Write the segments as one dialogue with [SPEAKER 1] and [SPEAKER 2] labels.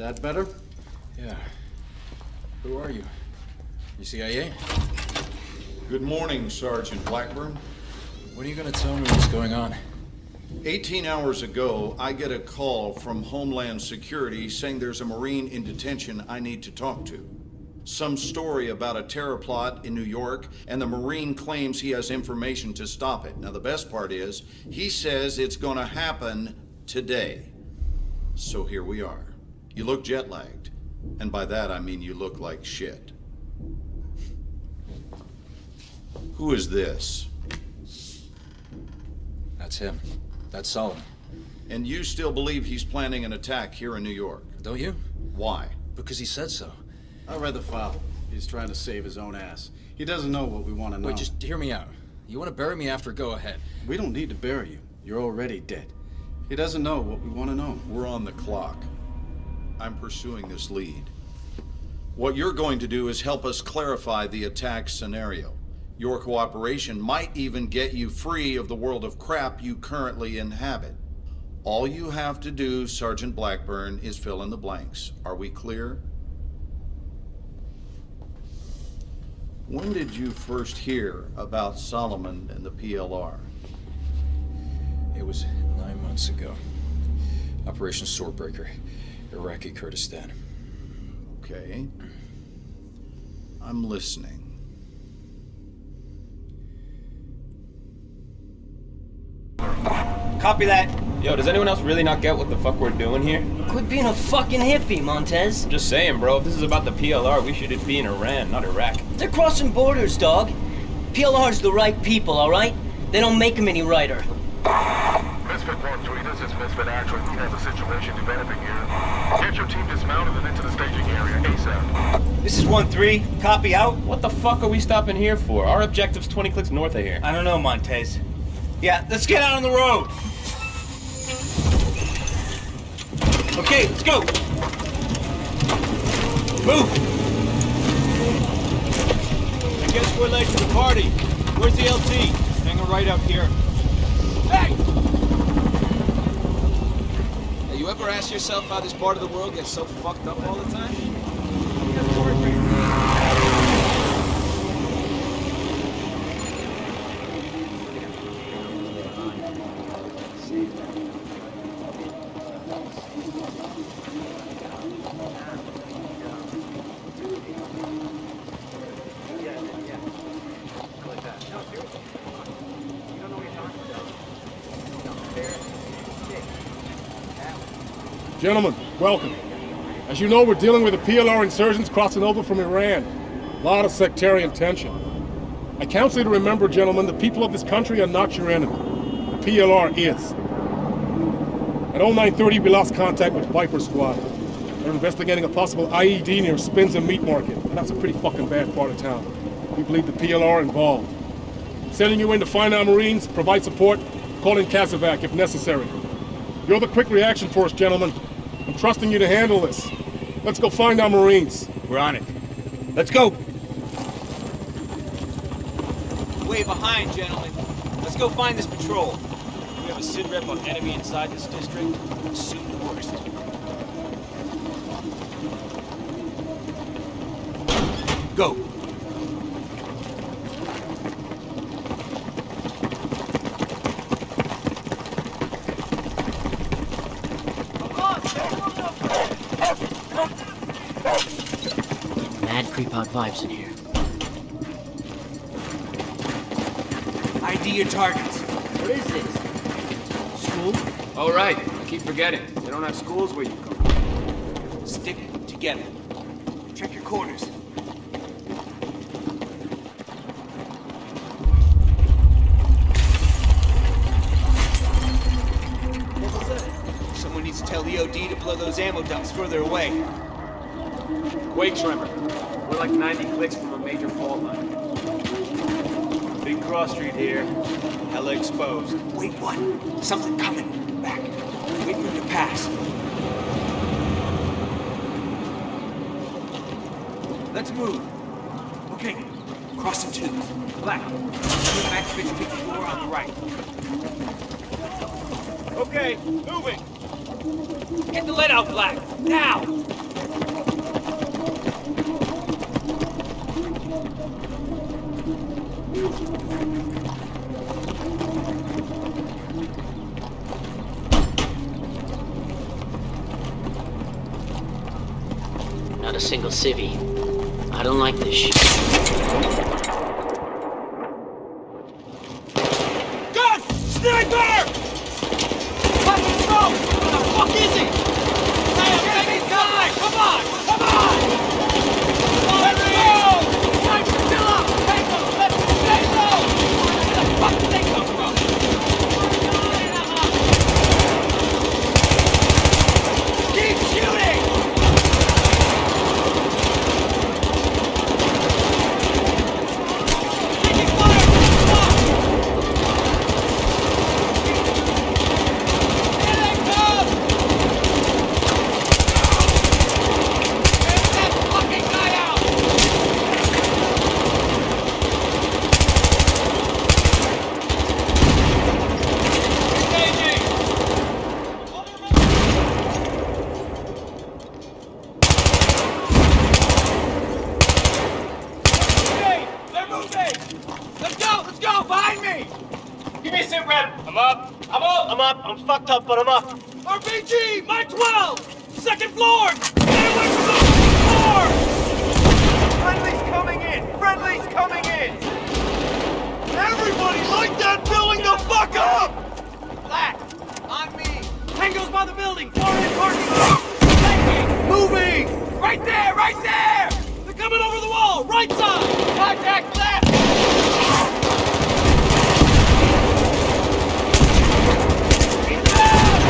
[SPEAKER 1] That better?
[SPEAKER 2] Yeah. Who are you? You CIA?
[SPEAKER 3] Good morning, Sergeant Blackburn.
[SPEAKER 2] When are you gonna tell me what's going on?
[SPEAKER 3] 18 hours ago, I get a call from Homeland Security saying there's a Marine in detention I need to talk to. Some story about a terror plot in New York, and the Marine claims he has information to stop it. Now, the best part is, he says it's gonna happen today. So here we are. You look jet lagged. And by that, I mean you look like shit. Who is this?
[SPEAKER 2] That's him. That's Solomon.
[SPEAKER 3] And you still believe he's planning an attack here in New York?
[SPEAKER 2] Don't you?
[SPEAKER 3] Why?
[SPEAKER 2] Because he said so.
[SPEAKER 1] I read the file. He's trying to save his own ass. He doesn't know what we want to know.
[SPEAKER 2] Wait, just hear me out. You want to bury me after, go ahead.
[SPEAKER 1] We don't need to bury you. You're already dead. He doesn't know what we want to know.
[SPEAKER 3] We're on the clock. I'm pursuing this lead. What you're going to do is help us clarify the attack scenario. Your cooperation might even get you free of the world of crap you currently inhabit. All you have to do, Sergeant Blackburn, is fill in the blanks. Are we clear? When did you first hear about Solomon and the PLR?
[SPEAKER 2] It was nine months ago. Operation Swordbreaker, Iraqi Kurdistan.
[SPEAKER 3] Okay. I'm listening.
[SPEAKER 4] Copy that.
[SPEAKER 5] Yo, does anyone else really not get what the fuck we're doing here?
[SPEAKER 6] Quit being a fucking hippie, Montez.
[SPEAKER 5] I'm just saying, bro, if this is about the PLR, we should be in Iran, not Iraq.
[SPEAKER 6] They're crossing borders, dog. PLR's the right people, alright? They don't make them any righter.
[SPEAKER 7] Misfit 1-3, this is Actually, we have a situation developing here. Get your team dismounted and into the staging area ASAP.
[SPEAKER 4] This is 1-3. Copy out.
[SPEAKER 5] What the fuck are we stopping here for? Our objective's 20 clicks north of here.
[SPEAKER 4] I don't know, Montez. Yeah, let's get out on the road. Okay, let's go. Move.
[SPEAKER 8] I guess we're late to the party. Where's the LT? Hanging right out here. Ever ask yourself how this part of the world gets so fucked up all the time?
[SPEAKER 9] Gentlemen, welcome. As you know, we're dealing with the PLR insurgents crossing over from Iran. A lot of sectarian tension. I counsel you to remember, gentlemen, the people of this country are not your enemy. The PLR is. At 0930, we lost contact with Viper Squad. They're investigating a possible IED near Spins and Meat Market, and that's a pretty fucking bad part of town. We believe the PLR involved. Sending you in to find our Marines, provide support, call in CASEVAC if necessary. You're the quick reaction force, gentlemen. I'm trusting you to handle this. Let's go find our Marines.
[SPEAKER 4] We're on it. Let's go.
[SPEAKER 8] Way behind, gentlemen. Let's go find this patrol. We have a SID rep on enemy inside this district. Soon the worst.
[SPEAKER 4] Go.
[SPEAKER 6] Creep out vibes in here.
[SPEAKER 4] ID your targets.
[SPEAKER 6] What is this? School?
[SPEAKER 5] Oh, right. I keep forgetting. They don't have schools where you come.
[SPEAKER 4] Stick together. Check your corners. Someone needs to tell the OD to blow those ammo dumps further away.
[SPEAKER 5] Quake Tremor. Like 90 clicks from a major fault line.
[SPEAKER 8] Big cross street here. Hella exposed.
[SPEAKER 4] Wait, what? Something coming. Back. Wait for him to pass. Let's move. Okay. Crossing twos. Black. Back to pick floor on the right.
[SPEAKER 8] Okay, moving.
[SPEAKER 4] Get the lead out, Black. Now!
[SPEAKER 10] A single civvy. I don't like this shit.
[SPEAKER 4] Gun! Sniper! Fucking go! Where the fuck is he? Hey, I'm taking time! Come on! Come on! Let's go! Time to fill up! Take them! Let's stay low! Where the fuck did they come from? Keep shooting! Taking fire! Come on! Here they come! Get that fucking guy out! Engaging! Okay, they're moving! Let's go! Let's go! Behind me! Give me a sit rep. I'm up. I'm up.
[SPEAKER 10] I'm up. I'm fucked up, but I'm up.
[SPEAKER 4] RPG! Mike 12! Second floor! Stay away from the floor! Friendly's coming in! Friendly's coming in! Everybody light that building the fuck up! Black, on me! Tango's by the building! Foreign parking lot! Tanking! Moving! Right there! Right there! They're coming over the wall! Right side! Contact left! Keep down!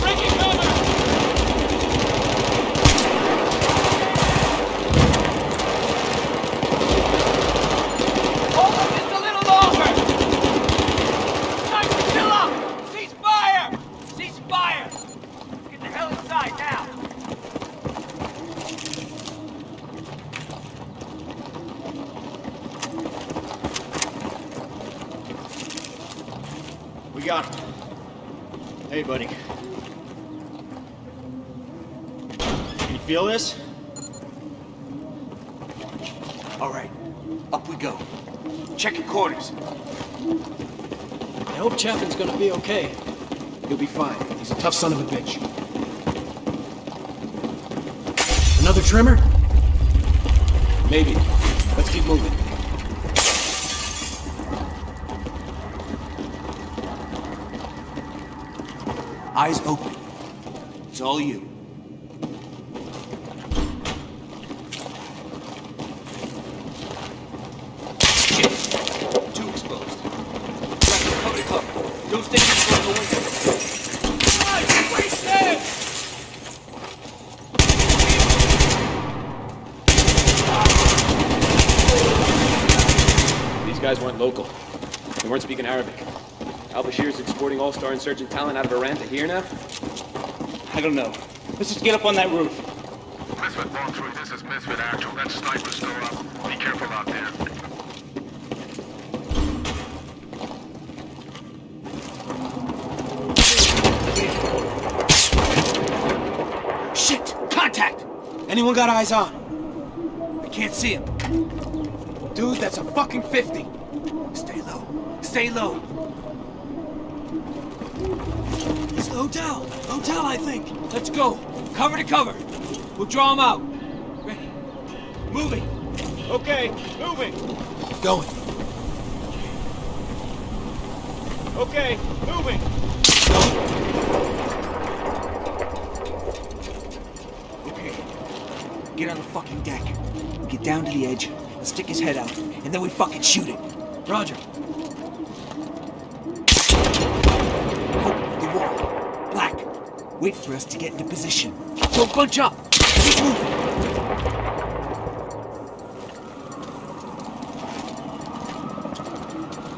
[SPEAKER 4] Breaking cover! Hold them just a little longer! Time to chill out! Cease fire! Cease fire! Get the hell inside now!
[SPEAKER 7] We got. Hey, buddy. Can you feel this? All right, up we go. Check your quarters.
[SPEAKER 11] I hope Chapman's gonna be okay.
[SPEAKER 7] He'll be fine. He's a tough son of a bitch.
[SPEAKER 11] Another trimmer?
[SPEAKER 7] Maybe. Let's keep moving. Eyes open. It's all you.
[SPEAKER 4] Guys,
[SPEAKER 5] weren't local. They weren't speaking Arabic. Al Bashir's all-star insurgent talent out of Iran to here now?
[SPEAKER 4] I don't know. Let's just get up on that roof.
[SPEAKER 8] Misfit 1-3, this is Misfit Actual. That sniper's still up. Be careful out there.
[SPEAKER 7] Shit! Contact! Anyone got eyes on? I can't see him. Dude, that's a fucking 50. Stay low. Stay low.
[SPEAKER 11] It's the hotel. Hotel, I think.
[SPEAKER 4] Let's go. Cover to cover. We'll draw them out. Ready. Moving. Okay, moving.
[SPEAKER 7] Going.
[SPEAKER 4] Okay, moving. Going!
[SPEAKER 7] Okay. Get on the fucking deck. Get down to the edge. and stick his head out. And then we fucking shoot it.
[SPEAKER 11] Roger.
[SPEAKER 7] Wait for us to get into position. Don't bunch up. Keep moving.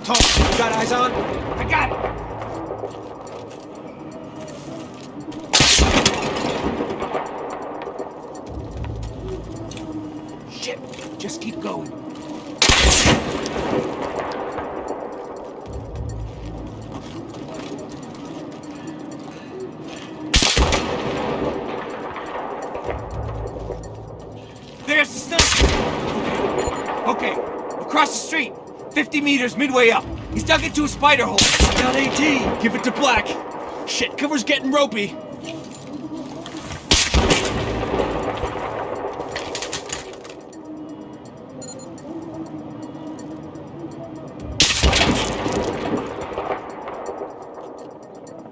[SPEAKER 7] Tom, you got eyes on?
[SPEAKER 4] I got it.
[SPEAKER 7] Shit.
[SPEAKER 4] There's 50 meters midway up. He's dug into a spider hole.
[SPEAKER 11] Got AT. Give it to Black. Shit, cover's getting ropey.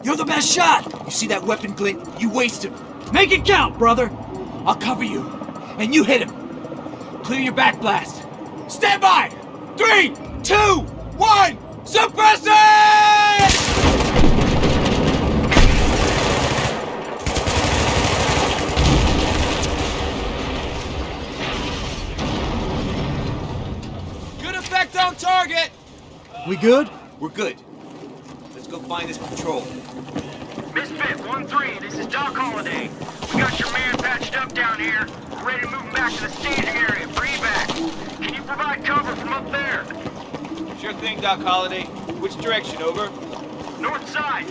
[SPEAKER 4] You're the best shot! You see that weapon glint? You waste him.
[SPEAKER 11] Make it count, brother.
[SPEAKER 4] I'll cover you. And you hit him. Clear your back blast. Stand by! Three, two, one, suppress it! Good effect on target!
[SPEAKER 11] We good?
[SPEAKER 4] We're good. Let's go find this patrol.
[SPEAKER 7] Misfit 1-3, this is Doc Holliday. We got your man patched up down here. We're ready to move him back to the staging area for evac. Can you provide cover from up there?
[SPEAKER 4] Sure thing, Doc Holliday. Which direction, over?
[SPEAKER 7] North side.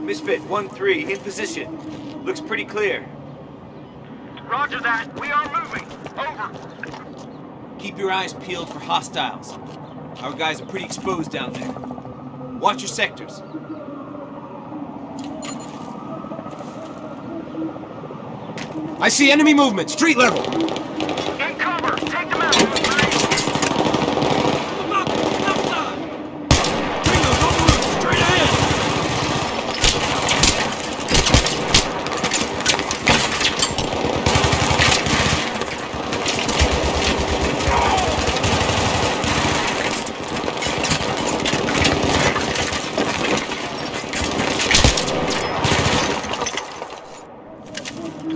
[SPEAKER 4] Misfit 1-3, in position. Looks pretty clear.
[SPEAKER 7] Roger that. We are moving. Over.
[SPEAKER 4] Keep your eyes peeled for hostiles. Our guys are pretty exposed down there. Watch your sectors. I see enemy movement, street level.
[SPEAKER 7] In cover. Take them out, 1-3.
[SPEAKER 11] Straight ahead.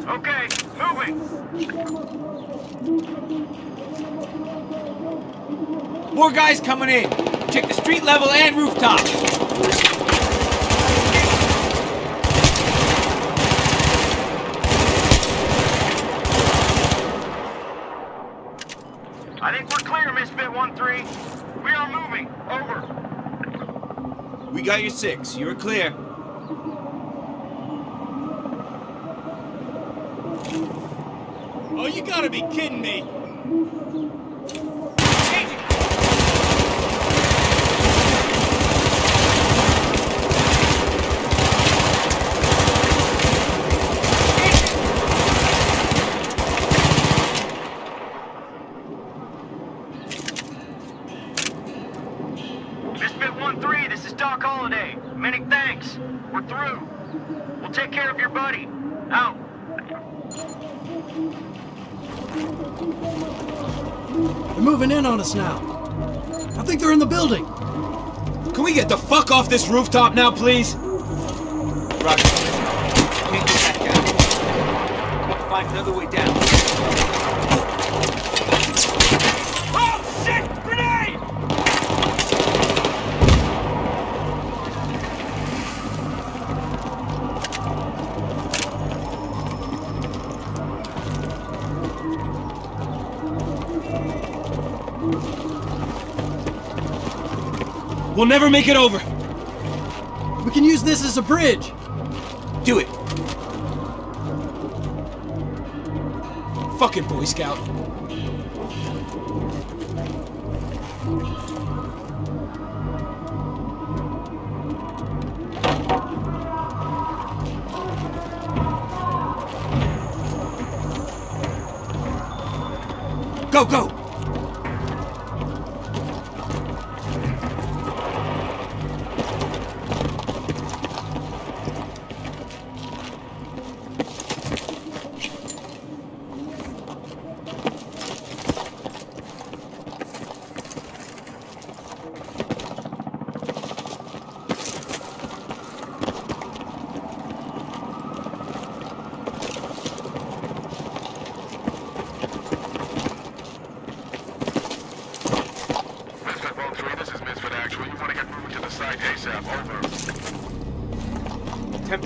[SPEAKER 7] Okay, moving.
[SPEAKER 4] More guys coming in. Check the street level and rooftop.
[SPEAKER 7] I think we're clear, Misfit 1-3. We are moving. Over.
[SPEAKER 4] We got your six. You're clear.
[SPEAKER 11] Oh, you gotta be kidding me.
[SPEAKER 7] Misfit 1-3, this is Doc Holliday. Many thanks. We're through. We'll take care of your buddy. Out.
[SPEAKER 11] They're in on us now. I think they're in the building.
[SPEAKER 4] Can we get the fuck off this rooftop now, please? Roger. Can't get find another way down. We'll never make it over.
[SPEAKER 11] We can use this as a bridge.
[SPEAKER 4] Do it. Fucking Boy Scout. Go, go!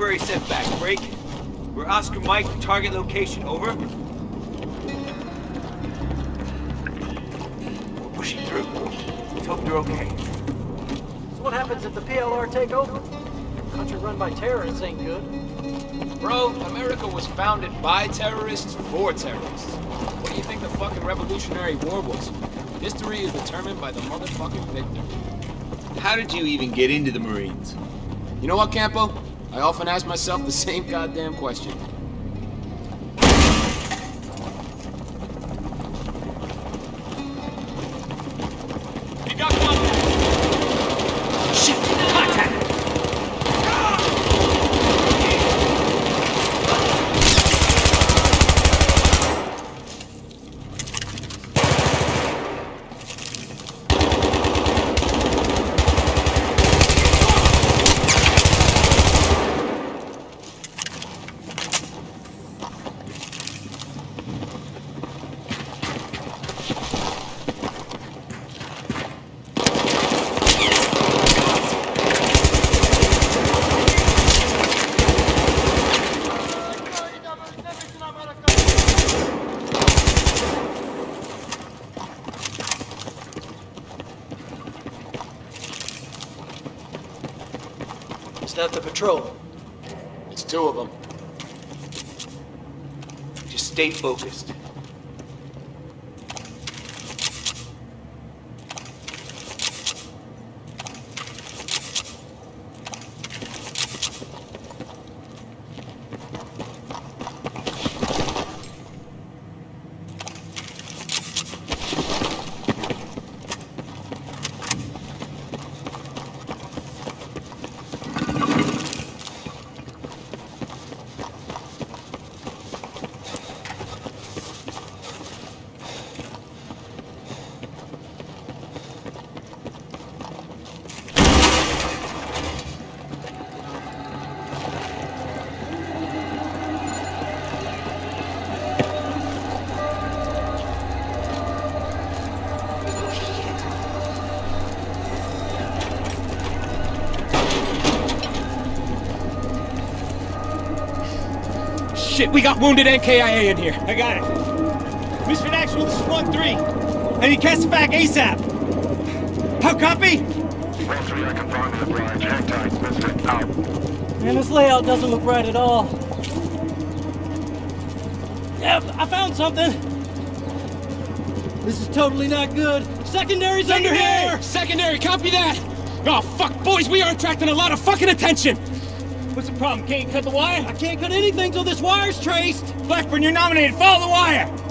[SPEAKER 4] temporary setback. Break. We're Oscar Mike, target location. Over. We're pushing through. Let's hope they're okay.
[SPEAKER 11] So what happens if the PLR take over? Country run by terrorists ain't good.
[SPEAKER 5] Bro, America was founded by terrorists for terrorists. What do you think the fucking Revolutionary War was? History is determined by the motherfucking victor.
[SPEAKER 4] How did you even get into the Marines?
[SPEAKER 5] You know what, Campo? I often ask myself the same goddamn question.
[SPEAKER 4] You got contact! Shit! Contact!
[SPEAKER 11] Is that the patrol?
[SPEAKER 5] It's two of them.
[SPEAKER 4] Just stay focused.
[SPEAKER 5] We got wounded NKIA in here.
[SPEAKER 4] I got it. Misfit Actual, this is 1-3. I need CASEVAC ASAP. How copy?
[SPEAKER 7] Rotary, I confirm the branch. Hang tight, Misfit. Out.
[SPEAKER 11] Man, this layout doesn't look right at all. Yeah, I found something. This is totally not good. Secondary's under here!
[SPEAKER 5] Secondary, copy that! Oh, fuck, boys, we are attracting a lot of fucking attention!
[SPEAKER 4] What's the problem? Can't cut the wire?
[SPEAKER 11] I can't cut anything till this wire's traced.
[SPEAKER 4] Blackburn, you're nominated. Follow the wire.